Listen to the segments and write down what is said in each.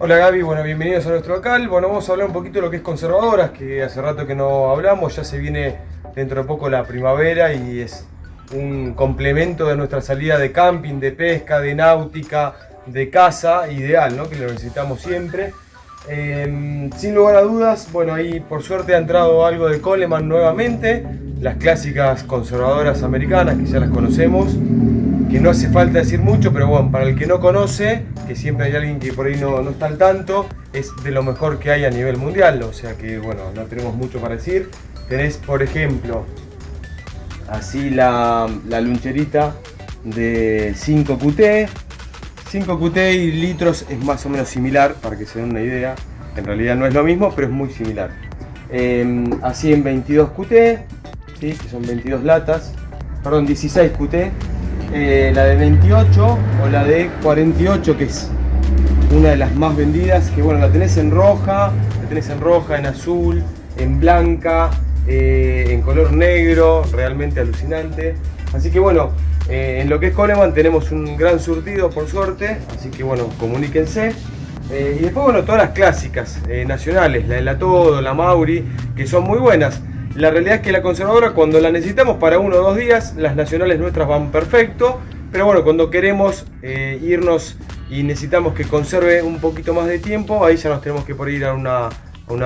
Hola Gaby, bueno, bienvenidos a nuestro local. Bueno, vamos a hablar un poquito de lo que es conservadoras, que hace rato que no hablamos, ya se viene dentro de poco la primavera y es un complemento de nuestra salida de camping, de pesca, de náutica, de casa, ideal, ¿no? Que lo necesitamos siempre. Em, sin lugar a dudas, bueno, ahí por suerte ha entrado algo de Coleman nuevamente, las clásicas conservadoras americanas que ya las conocemos que no hace falta decir mucho, pero bueno, para el que no conoce, que siempre hay alguien que por ahí no, no, está al tanto, es de lo mejor que hay a nivel mundial, o sea que bueno, no tenemos mucho para decir. Tenés, por ejemplo, así la, la luncherita de 5QT. 5QT y litros es más o menos similar, para que se den una idea. En realidad no es lo mismo, pero es muy similar. Eh, así en 22QT, ¿sí? que son 22 latas, perdón, 16QT, eh, la de 28 o la de 48 que es una de las más vendidas que bueno la tenés en roja la tenés en roja en azul en blanca eh, en color negro realmente alucinante. Así que bueno eh, en lo que es Coleman tenemos un gran surtido por suerte así que bueno comuníquense. Y después bueno todas las clásicas nacionales la de la Todo la Mauri que son muy buenas la realidad es que la conservadora cuando la necesitamos para uno o dos días, las nacionales nuestras van perfecto, pero bueno, cuando queremos eh, irnos y necesitamos que conserve un poquito más de tiempo, ahí ya nos tenemos que por ir a una,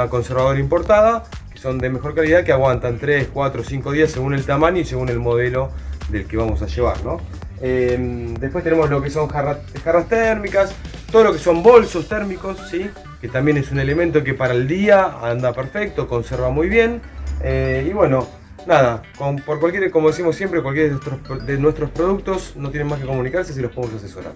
conservadora importada, que son de mejor calidad, que aguantan 3, 4, 5 días según el tamaño y según el modelo del que vamos a llevar. ¿no? Em, después tenemos lo que son jarras, jarras térmicas, todo lo que son bolsos térmicos, ¿sí? que también es un elemento que para el día anda perfecto, conserva muy bien. Eh, y bueno, nada, por cualquier, como decimos siempre, cualquier de nuestros, de nuestros productos no tienen más que comunicarse si los podemos asesorar.